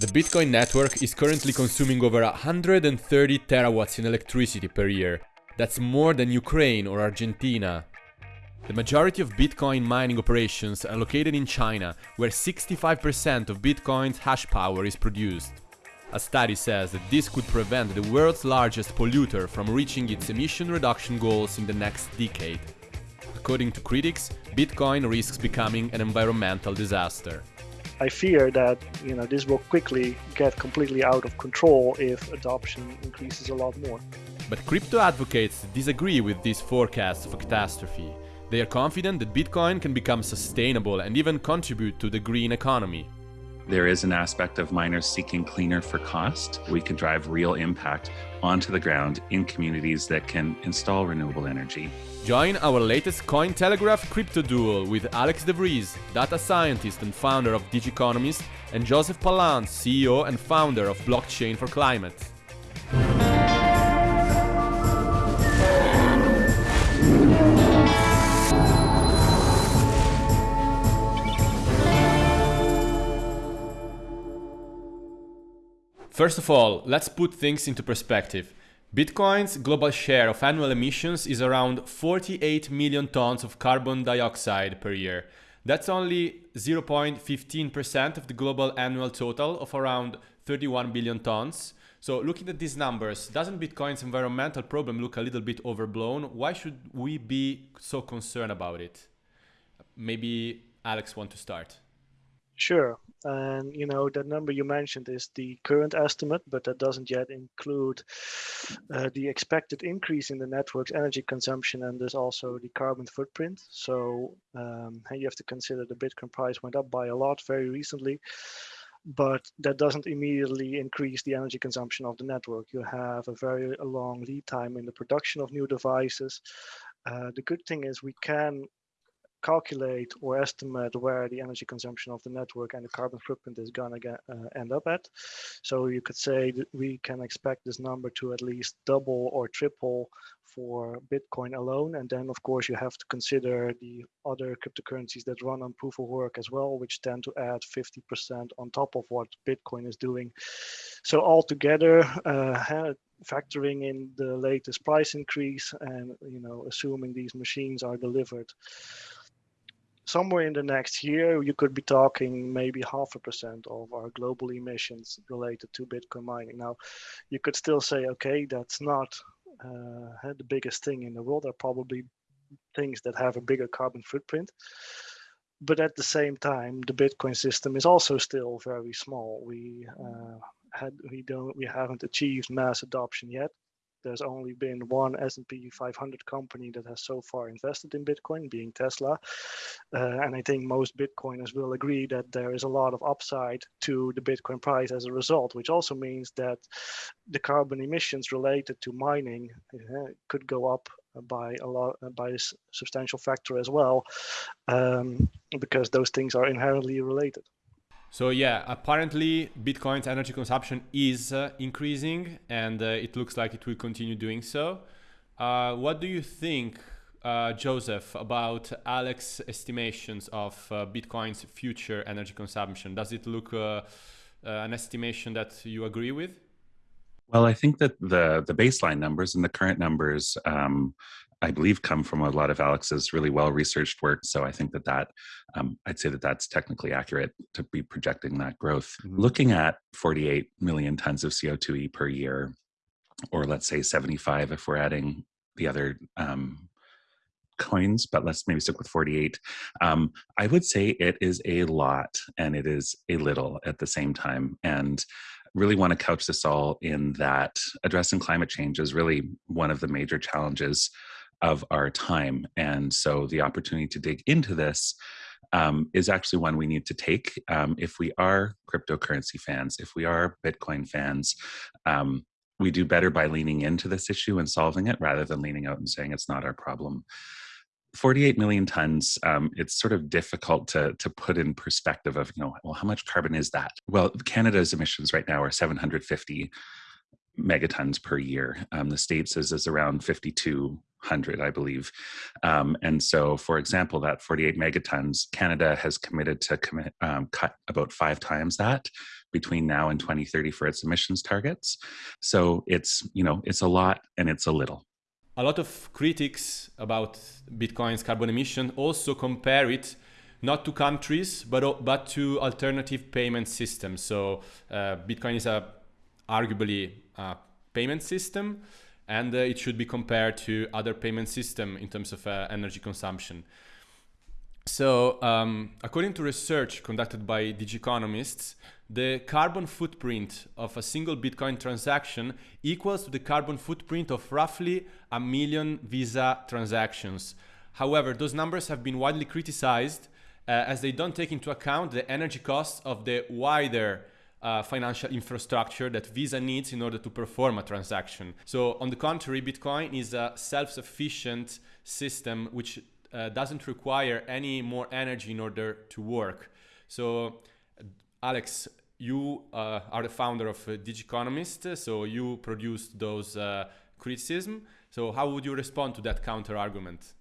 The Bitcoin network is currently consuming over 130 terawatts in electricity per year. That's more than Ukraine or Argentina. The majority of Bitcoin mining operations are located in China, where 65% of Bitcoin's hash power is produced. A study says that this could prevent the world's largest polluter from reaching its emission reduction goals in the next decade. According to critics, Bitcoin risks becoming an environmental disaster. I fear that you know this will quickly get completely out of control if adoption increases a lot more. But crypto advocates disagree with these forecasts of a catastrophe. They are confident that Bitcoin can become sustainable and even contribute to the green economy. There is an aspect of miners seeking cleaner for cost. We can drive real impact onto the ground in communities that can install renewable energy. Join our latest Cointelegraph crypto duel with Alex De Vries, data scientist and founder of Digiconomist, and Joseph Pallant, CEO and founder of Blockchain for Climate. First of all, let's put things into perspective. Bitcoin's global share of annual emissions is around 48 million tons of carbon dioxide per year. That's only 0.15% of the global annual total of around 31 billion tons. So looking at these numbers, doesn't Bitcoin's environmental problem look a little bit overblown? Why should we be so concerned about it? Maybe Alex want to start. Sure. And you know the number you mentioned is the current estimate, but that doesn't yet include uh, the expected increase in the network's energy consumption and there's also the carbon footprint. So um, you have to consider the Bitcoin price went up by a lot very recently, but that doesn't immediately increase the energy consumption of the network. You have a very long lead time in the production of new devices. Uh, the good thing is we can calculate or estimate where the energy consumption of the network and the carbon footprint is going to uh, end up at. So you could say that we can expect this number to at least double or triple for Bitcoin alone. And then, of course, you have to consider the other cryptocurrencies that run on proof of work as well, which tend to add 50% on top of what Bitcoin is doing. So altogether, uh, factoring in the latest price increase and you know assuming these machines are delivered somewhere in the next year, you could be talking maybe half a percent of our global emissions related to Bitcoin mining. Now, you could still say, okay, that's not uh, the biggest thing in the world. There are probably things that have a bigger carbon footprint. But at the same time, the Bitcoin system is also still very small. We uh, had we don't we haven't achieved mass adoption yet there's only been one S&P 500 company that has so far invested in Bitcoin, being Tesla. Uh, and I think most Bitcoiners will agree that there is a lot of upside to the Bitcoin price as a result, which also means that the carbon emissions related to mining uh, could go up by a lot by a substantial factor as well, um, because those things are inherently related. So yeah, apparently Bitcoin's energy consumption is uh, increasing and uh, it looks like it will continue doing so. Uh, what do you think, uh, Joseph, about Alex's estimations of uh, Bitcoin's future energy consumption? Does it look uh, an estimation that you agree with? Well, I think that the the baseline numbers and the current numbers um, I believe come from a lot of Alex's really well researched work. So I think that that um, I'd say that that's technically accurate to be projecting that growth. Mm-hmm. Looking at 48 million tons of CO2e per year, or let's say 75 if we're adding the other um, coins, but let's maybe stick with 48. Um, I would say it is a lot and it is a little at the same time. And really want to couch this all in that addressing climate change is really one of the major challenges of our time. And so the opportunity to dig into this um, is actually one we need to take um, if we are cryptocurrency fans, if we are Bitcoin fans. Um, we do better by leaning into this issue and solving it rather than leaning out and saying it's not our problem. 48 million tons, um, it's sort of difficult to, to put in perspective of, you know, well, how much carbon is that? Well, Canada's emissions right now are 750 megatons per year. Um, the States is, is around 52 hundred, I believe. Um, and so, for example, that 48 megatons, Canada has committed to commit, um, cut about five times that between now and 2030 for its emissions targets. So it's, you know, it's a lot and it's a little. A lot of critics about Bitcoin's carbon emission also compare it not to countries, but, but to alternative payment systems. So uh, Bitcoin is a arguably a payment system and uh, it should be compared to other payment system in terms of uh, energy consumption. So um, according to research conducted by Digiconomists, the carbon footprint of a single Bitcoin transaction equals to the carbon footprint of roughly a million Visa transactions. However, those numbers have been widely criticized uh, as they don't take into account the energy costs of the wider uh, financial infrastructure that Visa needs in order to perform a transaction. So on the contrary, Bitcoin is a self-sufficient system which uh, doesn't require any more energy in order to work. So Alex, you uh, are the founder of uh, Digiconomist, so you produced those uh, criticism. So how would you respond to that counter argument?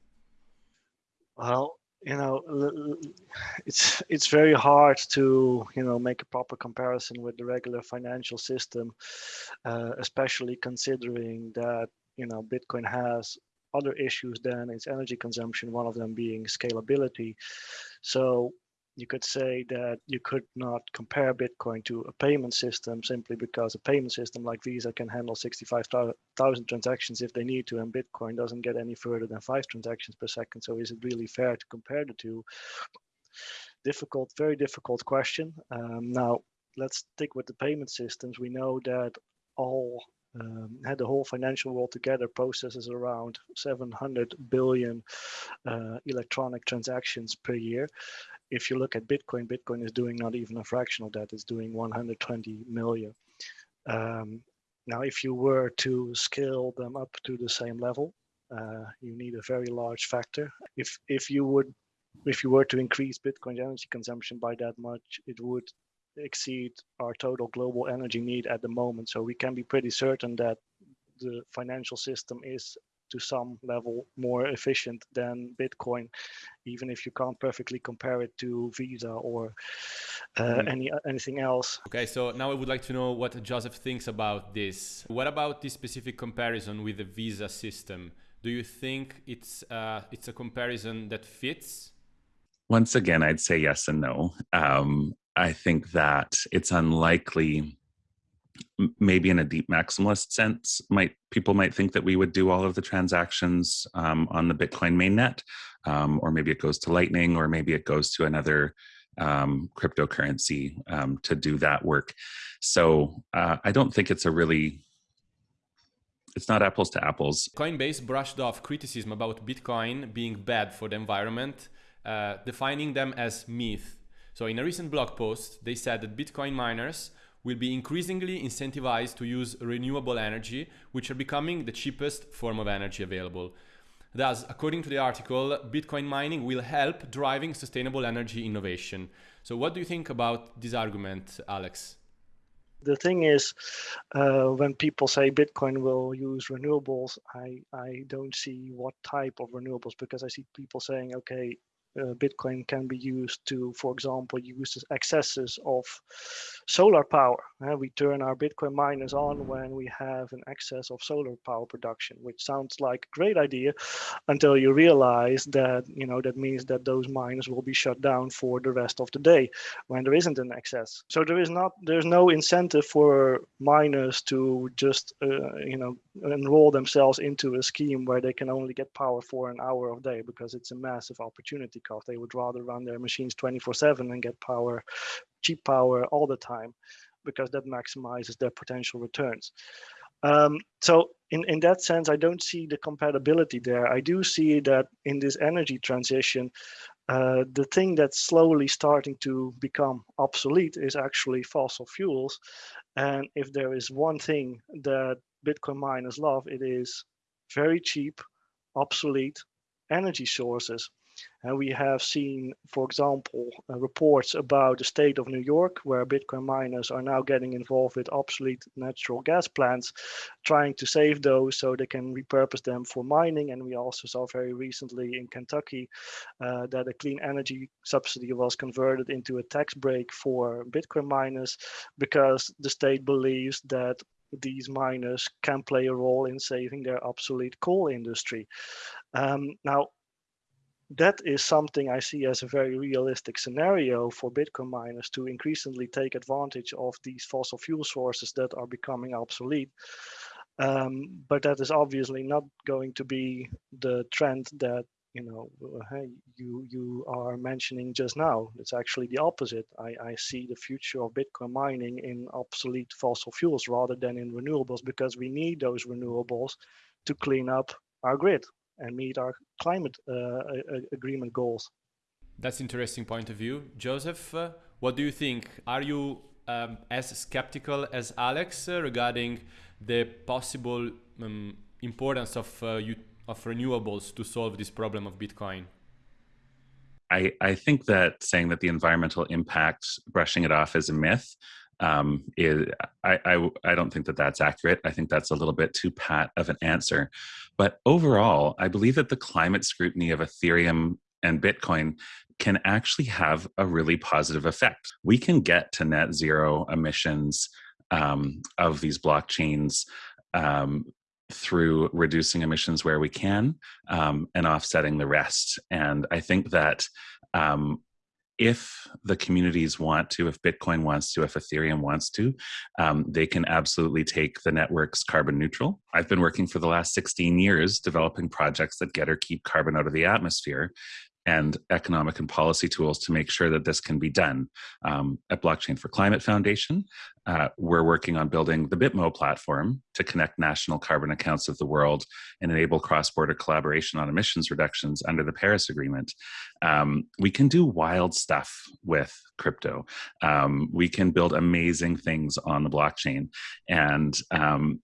Well, you know it's it's very hard to you know make a proper comparison with the regular financial system uh, especially considering that you know bitcoin has other issues than its energy consumption one of them being scalability. So you could say that you could not compare Bitcoin to a payment system simply because a payment system like Visa can handle 65,000 transactions if they need to, and Bitcoin doesn't get any further than five transactions per second. So is it really fair to compare the two? Difficult, very difficult question. Um, now, let's stick with the payment systems. We know that all um, had the whole financial world together processes around 700 billion uh, electronic transactions per year if you look at Bitcoin, Bitcoin is doing not even a fraction of that. It's doing 120 million. Um, now, if you were to scale them up to the same level, uh, you need a very large factor. If if you would, if you were to increase Bitcoin's energy consumption by that much, it would exceed our total global energy need at the moment. So we can be pretty certain that the financial system is to some level more efficient than Bitcoin, even if you can't perfectly compare it to Visa or uh, mm. any anything else. Okay, so now I would like to know what Joseph thinks about this. What about this specific comparison with the Visa system? Do you think it's uh, it's a comparison that fits? Once again, I'd say yes and no. Um, I think that it's unlikely maybe in a deep maximalist sense might people might think that we would do all of the transactions um, on the bitcoin mainnet um, or maybe it goes to lightning or maybe it goes to another um, cryptocurrency um, to do that work. So uh, i don't think it's a really it's not apples to apples. Coinbase brushed off criticism about bitcoin being bad for the environment uh, defining them as myth. So in a recent blog post they said that bitcoin miners will be increasingly incentivized to use renewable energy, which are becoming the cheapest form of energy available. Thus, according to the article, Bitcoin mining will help driving sustainable energy innovation. So what do you think about this argument, Alex? The thing is, uh, when people say Bitcoin will use renewables, I, I don't see what type of renewables because I see people saying, okay, uh, Bitcoin can be used to, for example, use excesses of solar power. Uh, we turn our Bitcoin miners on when we have an excess of solar power production, which sounds like a great idea until you realize that, you know, that means that those miners will be shut down for the rest of the day when there isn't an excess. So there is not, there's no incentive for miners to just, uh, you know, enroll themselves into a scheme where they can only get power for an hour of day because it's a massive opportunity cost. They would rather run their machines 24 7 and get power, cheap power all the time because that maximizes their potential returns. Um, so in, in that sense, I don't see the compatibility there. I do see that in this energy transition, uh, the thing that's slowly starting to become obsolete is actually fossil fuels. And if there is one thing that Bitcoin miners love, it is very cheap, obsolete energy sources. And we have seen, for example, uh, reports about the state of New York, where Bitcoin miners are now getting involved with obsolete natural gas plants, trying to save those so they can repurpose them for mining. And we also saw very recently in Kentucky uh, that a clean energy subsidy was converted into a tax break for Bitcoin miners because the state believes that these miners can play a role in saving their obsolete coal industry. Um, now, that is something I see as a very realistic scenario for Bitcoin miners to increasingly take advantage of these fossil fuel sources that are becoming obsolete. Um, but that is obviously not going to be the trend that you know uh, you you are mentioning just now. It's actually the opposite. I, I see the future of Bitcoin mining in obsolete fossil fuels rather than in renewables because we need those renewables to clean up our grid and meet our climate uh, agreement goals. That's interesting point of view, Joseph. Uh, what do you think? Are you um, as skeptical as Alex uh, regarding the possible um, importance of uh, of renewables to solve this problem of Bitcoin? I, I think that saying that the environmental impact, brushing it off as a myth, um, is I, I, I don't think that that's accurate. I think that's a little bit too pat of an answer. But overall, I believe that the climate scrutiny of Ethereum and Bitcoin can actually have a really positive effect. We can get to net zero emissions um, of these blockchains um, through reducing emissions where we can um, and offsetting the rest. And I think that um, if the communities want to, if Bitcoin wants to, if Ethereum wants to, um, they can absolutely take the networks carbon neutral. I've been working for the last 16 years developing projects that get or keep carbon out of the atmosphere and economic and policy tools to make sure that this can be done. Um, at Blockchain for Climate Foundation, uh, we're working on building the Bitmo platform to connect national carbon accounts of the world and enable cross-border collaboration on emissions reductions under the Paris Agreement. Um, we can do wild stuff with crypto. Um, we can build amazing things on the blockchain. And um,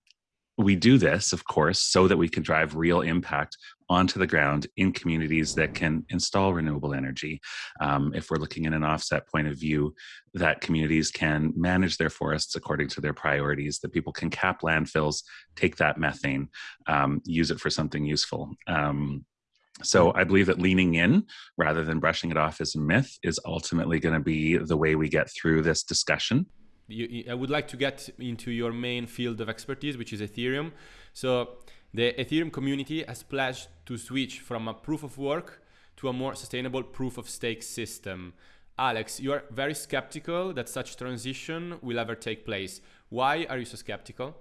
we do this, of course, so that we can drive real impact onto the ground in communities that can install renewable energy. Um, if we're looking in an offset point of view, that communities can manage their forests according to their priorities, that people can cap landfills, take that methane, um, use it for something useful. Um, so I believe that leaning in rather than brushing it off as a myth is ultimately going to be the way we get through this discussion. You, I would like to get into your main field of expertise, which is Ethereum. So the Ethereum community has pledged to switch from a proof of work to a more sustainable proof of stake system. Alex, you are very skeptical that such transition will ever take place. Why are you so skeptical?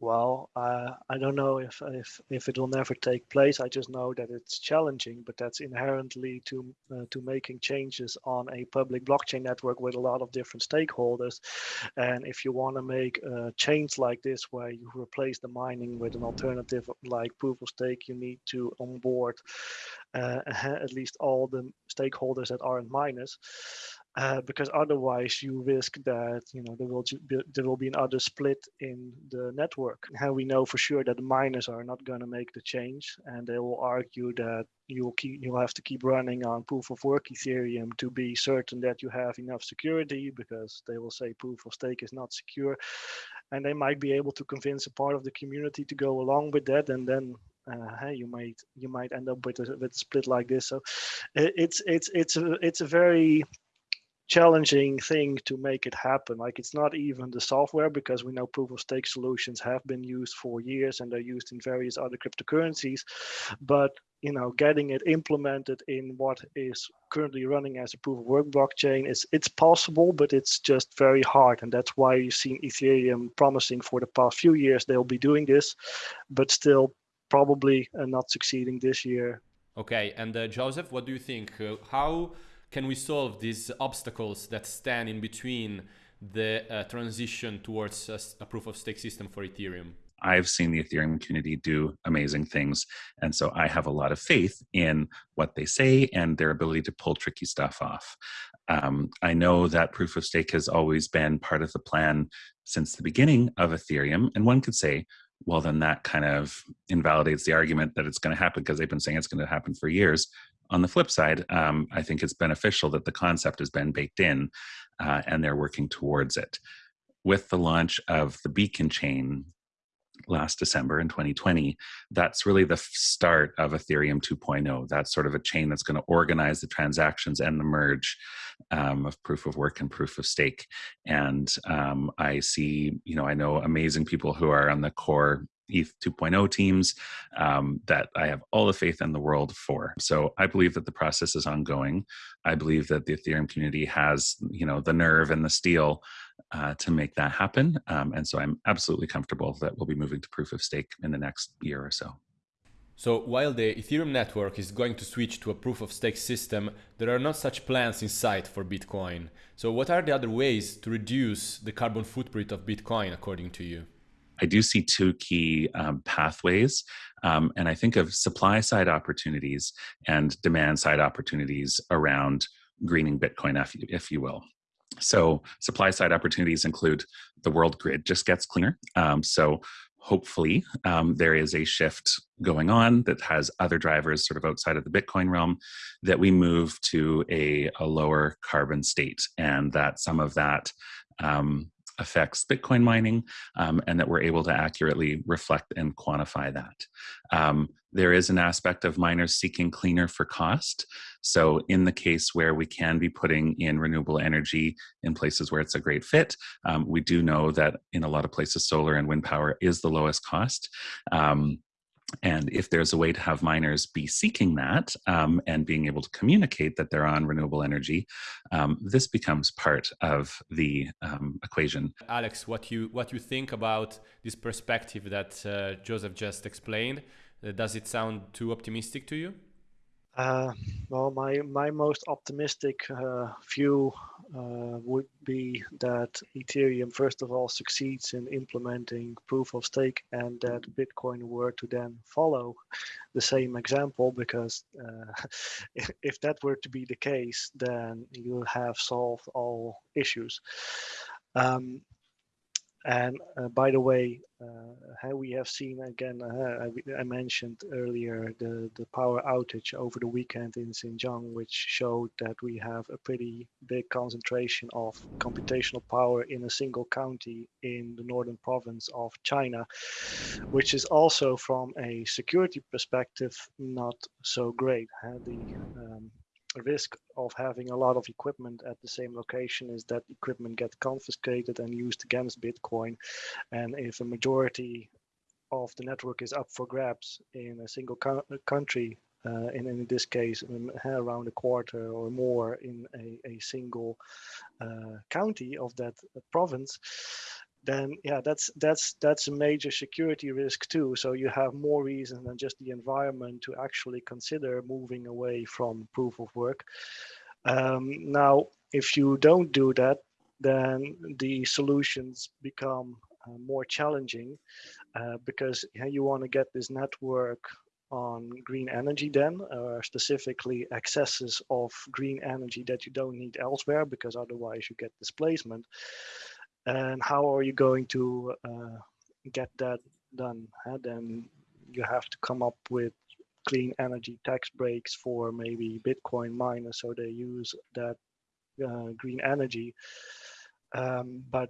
Well, uh, I don't know if, if if it will never take place. I just know that it's challenging, but that's inherently to uh, to making changes on a public blockchain network with a lot of different stakeholders. And if you want to make a change like this, where you replace the mining with an alternative like proof of stake, you need to onboard uh, at least all the stakeholders that aren't miners uh, because otherwise you risk that you know there will be, there will be another split in the network. How we know for sure that the miners are not going to make the change, and they will argue that you'll keep you'll have to keep running on proof of work Ethereum to be certain that you have enough security, because they will say proof of stake is not secure, and they might be able to convince a part of the community to go along with that, and then uh, hey, you might you might end up with a, with a split like this. So it's it's it's a it's a very challenging thing to make it happen. Like it's not even the software because we know proof of stake solutions have been used for years and they're used in various other cryptocurrencies. But you know, getting it implemented in what is currently running as a proof of work blockchain is it's possible, but it's just very hard. And that's why you've seen Ethereum promising for the past few years they'll be doing this, but still probably uh, not succeeding this year. Okay, and uh, Joseph, what do you think? Uh, how can we solve these obstacles that stand in between the uh, transition towards a, a proof of stake system for Ethereum? I've seen the Ethereum community do amazing things. And so I have a lot of faith in what they say and their ability to pull tricky stuff off. Um, I know that proof of stake has always been part of the plan since the beginning of Ethereum. And one could say, well, then that kind of invalidates the argument that it's going to happen because they've been saying it's going to happen for years on the flip side, um, I think it's beneficial that the concept has been baked in uh, and they're working towards it. With the launch of the Beacon chain last December in 2020, that's really the start of Ethereum 2.0. That's sort of a chain that's going to organize the transactions and the merge um, of proof of work and proof of stake. And um, I see, you know, I know amazing people who are on the core ETH 2.0 teams um, that I have all the faith in the world for. So I believe that the process is ongoing. I believe that the Ethereum community has, you know, the nerve and the steel uh, to make that happen. Um, and so I'm absolutely comfortable that we'll be moving to proof of stake in the next year or so. So while the Ethereum network is going to switch to a proof of stake system, there are not such plans in sight for Bitcoin. So what are the other ways to reduce the carbon footprint of Bitcoin according to you? I do see two key um, pathways. Um, and I think of supply side opportunities and demand side opportunities around greening Bitcoin, if you, if you will. So, supply side opportunities include the world grid just gets cleaner. Um, so, hopefully, um, there is a shift going on that has other drivers sort of outside of the Bitcoin realm that we move to a, a lower carbon state, and that some of that um, affects Bitcoin mining um, and that we're able to accurately reflect and quantify that. Um, there is an aspect of miners seeking cleaner for cost. So, in the case where we can be putting in renewable energy in places where it's a great fit, um, we do know that in a lot of places, solar and wind power is the lowest cost. Um, and if there's a way to have miners be seeking that um, and being able to communicate that they're on renewable energy, um, this becomes part of the um, equation. Alex, what you what you think about this perspective that uh, Joseph just explained? Uh, does it sound too optimistic to you? Uh, well, my my most optimistic uh, view uh, would be that Ethereum first of all succeeds in implementing proof of stake, and that Bitcoin were to then follow the same example. Because uh, if, if that were to be the case, then you have solved all issues. Um, and uh, by the way, uh, how we have seen again, uh, I, I, mentioned earlier the, the power outage over the weekend in Xinjiang, which showed that we have a pretty big concentration of computational power in a single county in the northern province of China, which is also from a security perspective not so great. The um, risk of having a lot of equipment at the same location is that equipment gets confiscated and used against Bitcoin. And if a majority of the network is up for grabs in a single co country, uh, and in this case, um, around a quarter or more in a, a single uh, county of that province, then yeah, that's that's that's a major security risk too. So you have more reason than just the environment to actually consider moving away from proof of work. Um, now, if you don't do that, then the solutions become uh, more challenging uh, because you want to get this network on green energy then, or specifically excesses of green energy that you don't need elsewhere because otherwise you get displacement and how are you going to uh, get that done and then you have to come up with clean energy tax breaks for maybe bitcoin miners so they use that uh, green energy. Um, but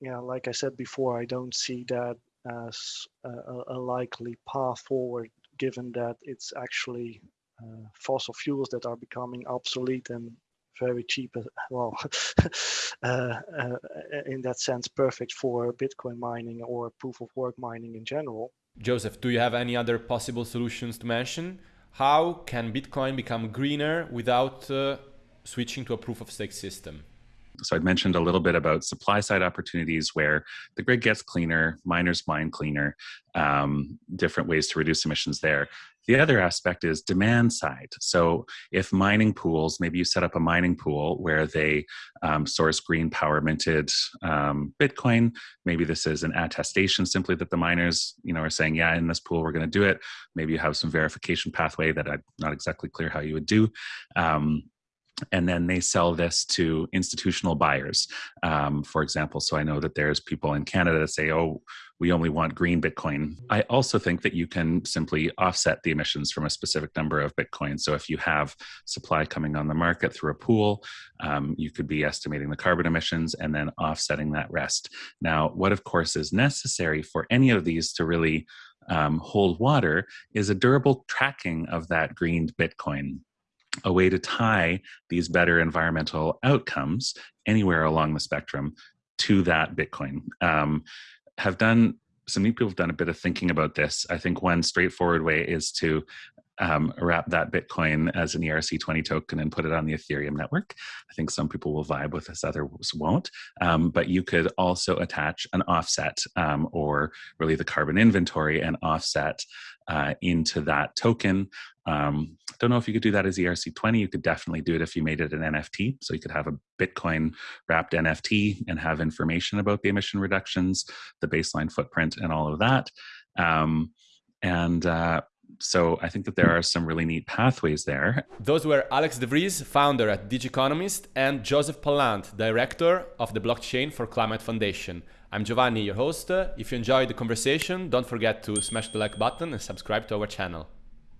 yeah like i said before i don't see that as a, a likely path forward given that it's actually uh, fossil fuels that are becoming obsolete and very cheap, well, uh, uh, in that sense, perfect for Bitcoin mining or proof of work mining in general. Joseph, do you have any other possible solutions to mention? How can Bitcoin become greener without uh, switching to a proof of stake system? So I mentioned a little bit about supply side opportunities where the grid gets cleaner, miners mine cleaner, um, different ways to reduce emissions there. The other aspect is demand side. So if mining pools, maybe you set up a mining pool where they um, source green power minted um, Bitcoin. Maybe this is an attestation simply that the miners, you know, are saying, yeah, in this pool we're going to do it. Maybe you have some verification pathway that I'm not exactly clear how you would do. Um, and then they sell this to institutional buyers um, for example so i know that there's people in canada that say oh we only want green bitcoin. I also think that you can simply offset the emissions from a specific number of bitcoin. So if you have supply coming on the market through a pool um, you could be estimating the carbon emissions and then offsetting that rest. Now what of course is necessary for any of these to really um, hold water is a durable tracking of that green bitcoin a way to tie these better environmental outcomes anywhere along the spectrum to that Bitcoin. Um, have done some people have done a bit of thinking about this. I think one straightforward way is to um, wrap that Bitcoin as an ERC20 token and put it on the Ethereum network. I think some people will vibe with this, others won't. Um, but you could also attach an offset um, or really the carbon inventory and offset uh, into that token. Um, I don't know if you could do that as ERC20. You could definitely do it if you made it an NFT. So you could have a Bitcoin wrapped NFT and have information about the emission reductions, the baseline footprint, and all of that. Um, and uh, so I think that there are some really neat pathways there. Those were Alex de Vries, founder at Digiconomist, and Joseph Pallant, director of the Blockchain for Climate Foundation. I'm Giovanni, your host. If you enjoyed the conversation, don't forget to smash the like button and subscribe to our channel.